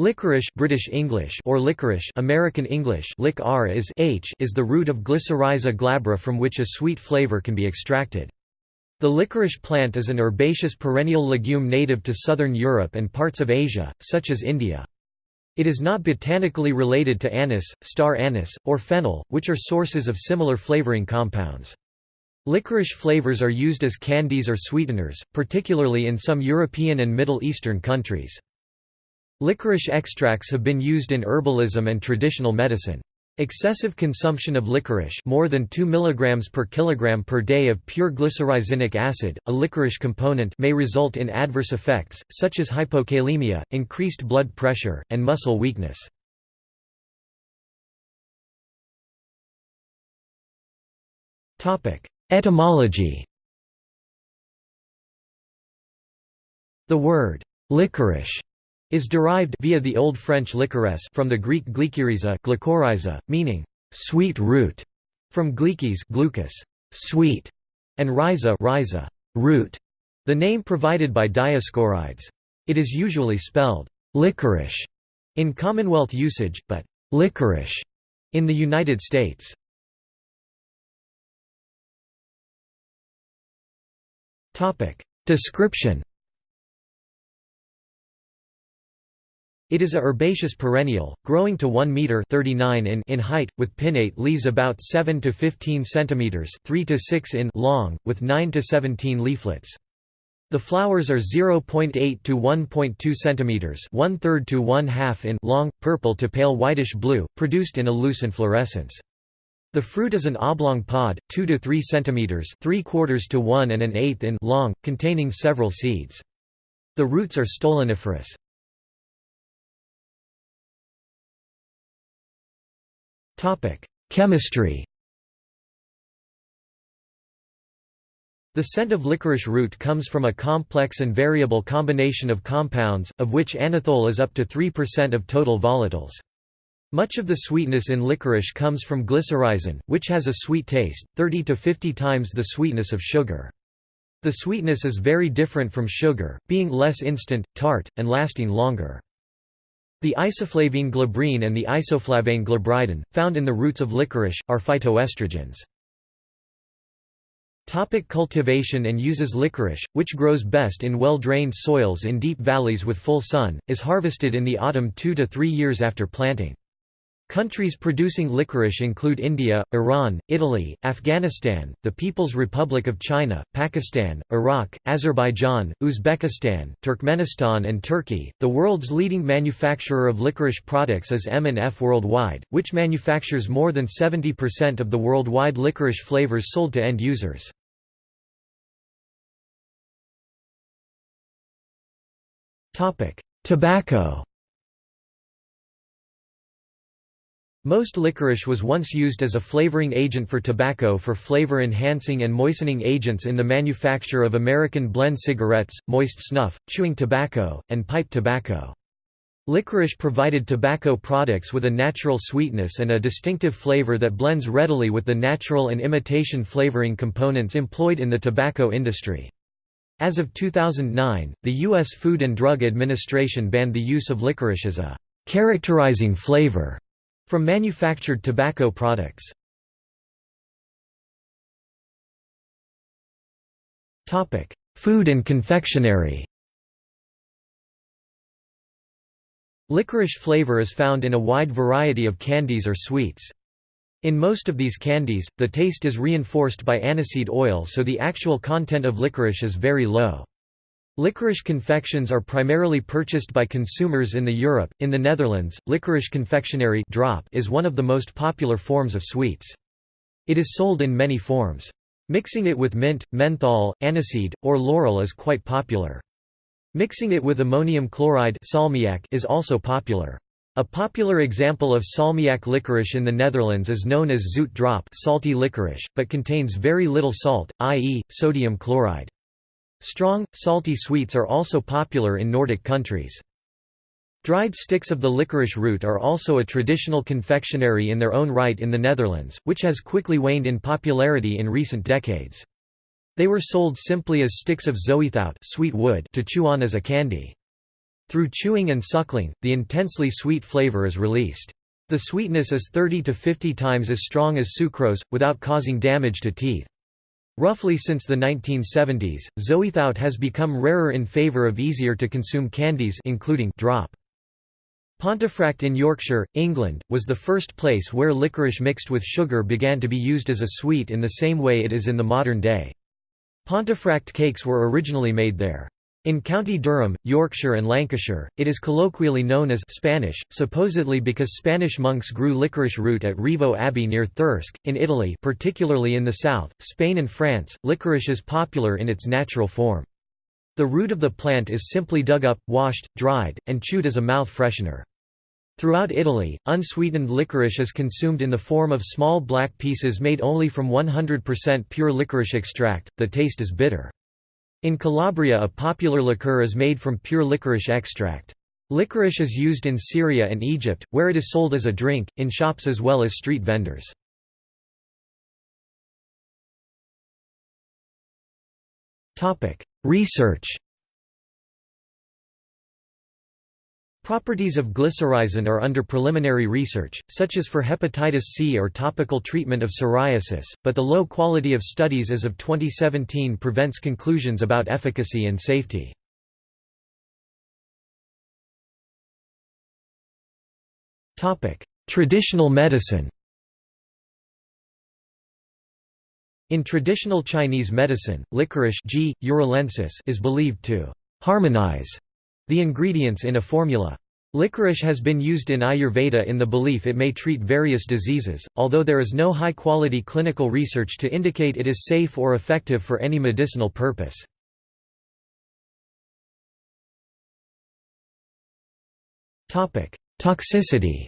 Licorice British English or licorice American English lic -r is, H is the root of Glycyrrhiza glabra from which a sweet flavor can be extracted. The licorice plant is an herbaceous perennial legume native to southern Europe and parts of Asia, such as India. It is not botanically related to anise, star anise, or fennel, which are sources of similar flavoring compounds. Licorice flavors are used as candies or sweeteners, particularly in some European and Middle Eastern countries. Licorice extracts have been used in herbalism and traditional medicine. Excessive consumption of licorice more than 2 mg per kilogram per day of pure glycyrrhizinic acid, a licorice component may result in adverse effects, such as hypokalemia, increased blood pressure, and muscle weakness. Etymology The word licorice is derived via the Old French liquoresse from the Greek glykyriza, meaning sweet root, from glikis glucus, sweet, and rhiza, rhiza root, the name provided by Dioscorides. It is usually spelled licorice in Commonwealth usage, but licorice in the United States. Description It is a herbaceous perennial, growing to 1 meter 39 in, in height, with pinnate leaves about 7 to 15 centimeters 3 to 6 in long, with 9 to 17 leaflets. The flowers are 0.8 to 1.2 centimeters, to one in long, purple to pale whitish blue, produced in a loose inflorescence. The fruit is an oblong pod, 2 to 3 centimeters, 3 quarters to 1 and an eighth in long, containing several seeds. The roots are stoloniferous. Chemistry The scent of licorice root comes from a complex and variable combination of compounds, of which anethole is up to 3% of total volatiles. Much of the sweetness in licorice comes from glycyrrhizin, which has a sweet taste, 30 to 50 times the sweetness of sugar. The sweetness is very different from sugar, being less instant, tart, and lasting longer. The isoflavene glabrene and the isoflavane glabridin, found in the roots of licorice, are phytoestrogens. Topic cultivation and uses Licorice, which grows best in well-drained soils in deep valleys with full sun, is harvested in the autumn two to three years after planting. Countries producing licorice include India, Iran, Italy, Afghanistan, the People's Republic of China, Pakistan, Iraq, Azerbaijan, Uzbekistan, Turkmenistan and Turkey. The world's leading manufacturer of licorice products is M&F Worldwide, which manufactures more than 70% of the worldwide licorice flavors sold to end users. Topic: Tobacco Most licorice was once used as a flavoring agent for tobacco for flavor-enhancing and moistening agents in the manufacture of American blend cigarettes, moist snuff, chewing tobacco, and pipe tobacco. Licorice provided tobacco products with a natural sweetness and a distinctive flavor that blends readily with the natural and imitation flavoring components employed in the tobacco industry. As of 2009, the U.S. Food and Drug Administration banned the use of licorice as a characterizing flavor from manufactured tobacco products. Food and confectionery Licorice flavor is found in a wide variety of candies or sweets. In most of these candies, the taste is reinforced by aniseed oil so the actual content of licorice is very low. Licorice confections are primarily purchased by consumers in the Europe. In the Netherlands, licorice confectionery drop is one of the most popular forms of sweets. It is sold in many forms. Mixing it with mint, menthol, aniseed, or laurel is quite popular. Mixing it with ammonium chloride salmiak is also popular. A popular example of salmiak licorice in the Netherlands is known as zoute drop salty licorice, but contains very little salt, i.e., sodium chloride. Strong, salty sweets are also popular in Nordic countries. Dried sticks of the licorice root are also a traditional confectionery in their own right in the Netherlands, which has quickly waned in popularity in recent decades. They were sold simply as sticks of zoethout sweet wood to chew on as a candy. Through chewing and suckling, the intensely sweet flavor is released. The sweetness is 30 to 50 times as strong as sucrose, without causing damage to teeth. Roughly since the 1970s, zoethout has become rarer in favour of easier-to-consume candies including drop. Pontefract in Yorkshire, England, was the first place where licorice mixed with sugar began to be used as a sweet in the same way it is in the modern day. Pontefract cakes were originally made there. In County Durham, Yorkshire and Lancashire, it is colloquially known as Spanish, supposedly because Spanish monks grew licorice root at Rievaulx Abbey near Thirsk. In Italy particularly in the south, Spain and France, licorice is popular in its natural form. The root of the plant is simply dug up, washed, dried, and chewed as a mouth freshener. Throughout Italy, unsweetened licorice is consumed in the form of small black pieces made only from 100% pure licorice extract, the taste is bitter. In Calabria a popular liqueur is made from pure licorice extract. Licorice is used in Syria and Egypt, where it is sold as a drink, in shops as well as street vendors. Research Properties of glycyrrhizin are under preliminary research, such as for hepatitis C or topical treatment of psoriasis, but the low quality of studies as of 2017 prevents conclusions about efficacy and safety. Traditional medicine In traditional Chinese medicine, licorice G. is believed to harmonize the ingredients in a formula. Licorice has been used in Ayurveda in the belief it may treat various diseases, although there is no high-quality clinical research to indicate it is safe or effective for any medicinal purpose. Toxicity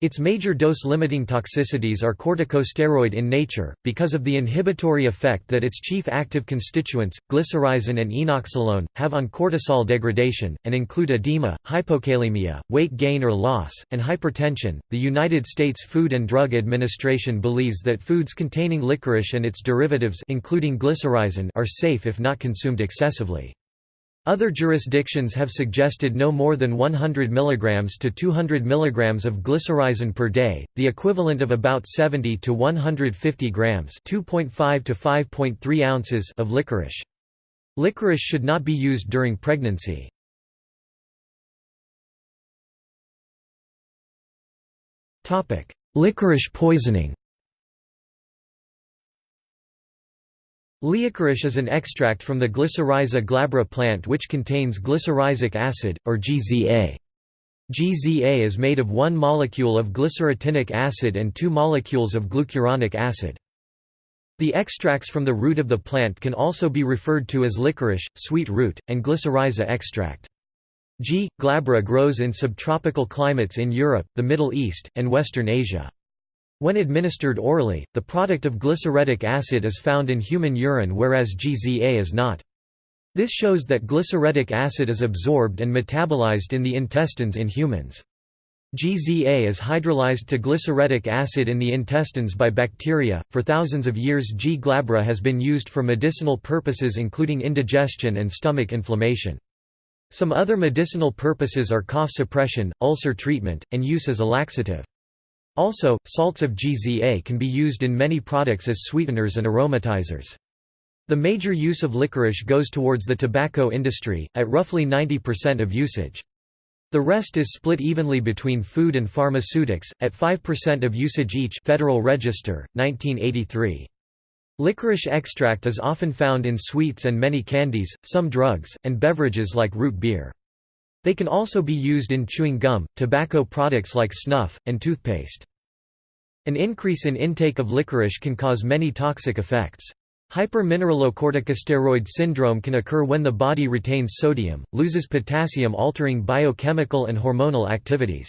Its major dose-limiting toxicities are corticosteroid in nature, because of the inhibitory effect that its chief active constituents, glycyrrhizin and enoxolone, have on cortisol degradation, and include edema, hypokalemia, weight gain or loss, and hypertension. The United States Food and Drug Administration believes that foods containing licorice and its derivatives including glycyrrhizin are safe if not consumed excessively. Other jurisdictions have suggested no more than 100 mg to 200 mg of glycyrrhizin per day, the equivalent of about 70 to 150 grams (2.5 to 5.3 ounces) of licorice. Licorice should not be used during pregnancy. Topic: Licorice poisoning. Licorice is an extract from the Glycyrrhiza glabra plant which contains glycyrrhizic acid, or GZA. GZA is made of one molecule of glycyrrhetinic acid and two molecules of glucuronic acid. The extracts from the root of the plant can also be referred to as licorice, sweet root, and glycyrrhiza extract. G. glabra grows in subtropical climates in Europe, the Middle East, and Western Asia. When administered orally, the product of glycyrrhetic acid is found in human urine whereas GZA is not. This shows that glycyrrhetic acid is absorbed and metabolized in the intestines in humans. GZA is hydrolyzed to glycyrrhetic acid in the intestines by bacteria. For thousands of years, G. glabra has been used for medicinal purposes including indigestion and stomach inflammation. Some other medicinal purposes are cough suppression, ulcer treatment, and use as a laxative. Also, salts of GZA can be used in many products as sweeteners and aromatizers. The major use of licorice goes towards the tobacco industry, at roughly 90% of usage. The rest is split evenly between food and pharmaceutics, at 5% of usage each Federal Register, 1983. Licorice extract is often found in sweets and many candies, some drugs, and beverages like root beer. They can also be used in chewing gum, tobacco products like snuff, and toothpaste. An increase in intake of licorice can cause many toxic effects. Hypermineralocorticosteroid syndrome can occur when the body retains sodium, loses potassium altering biochemical and hormonal activities.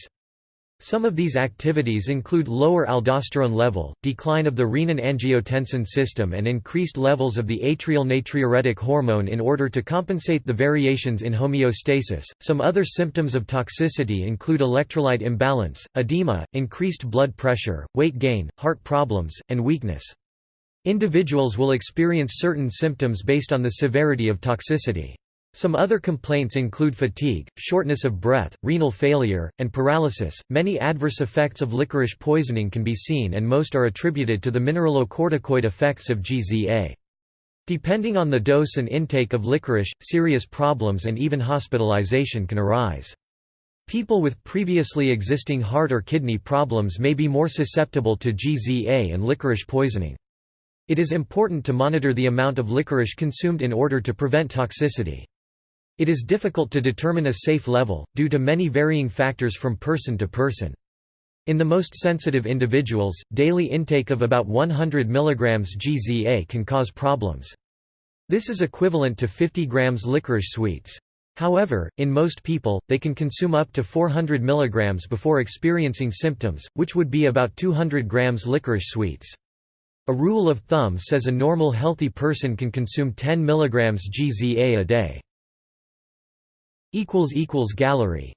Some of these activities include lower aldosterone level, decline of the renin-angiotensin system and increased levels of the atrial natriuretic hormone in order to compensate the variations in homeostasis. Some other symptoms of toxicity include electrolyte imbalance, edema, increased blood pressure, weight gain, heart problems, and weakness. Individuals will experience certain symptoms based on the severity of toxicity. Some other complaints include fatigue, shortness of breath, renal failure, and paralysis. Many adverse effects of licorice poisoning can be seen, and most are attributed to the mineralocorticoid effects of GZA. Depending on the dose and intake of licorice, serious problems and even hospitalization can arise. People with previously existing heart or kidney problems may be more susceptible to GZA and licorice poisoning. It is important to monitor the amount of licorice consumed in order to prevent toxicity. It is difficult to determine a safe level, due to many varying factors from person to person. In the most sensitive individuals, daily intake of about 100 mg GZA can cause problems. This is equivalent to 50 grams licorice sweets. However, in most people, they can consume up to 400 mg before experiencing symptoms, which would be about 200 grams licorice sweets. A rule of thumb says a normal healthy person can consume 10 mg GZA a day. Gallery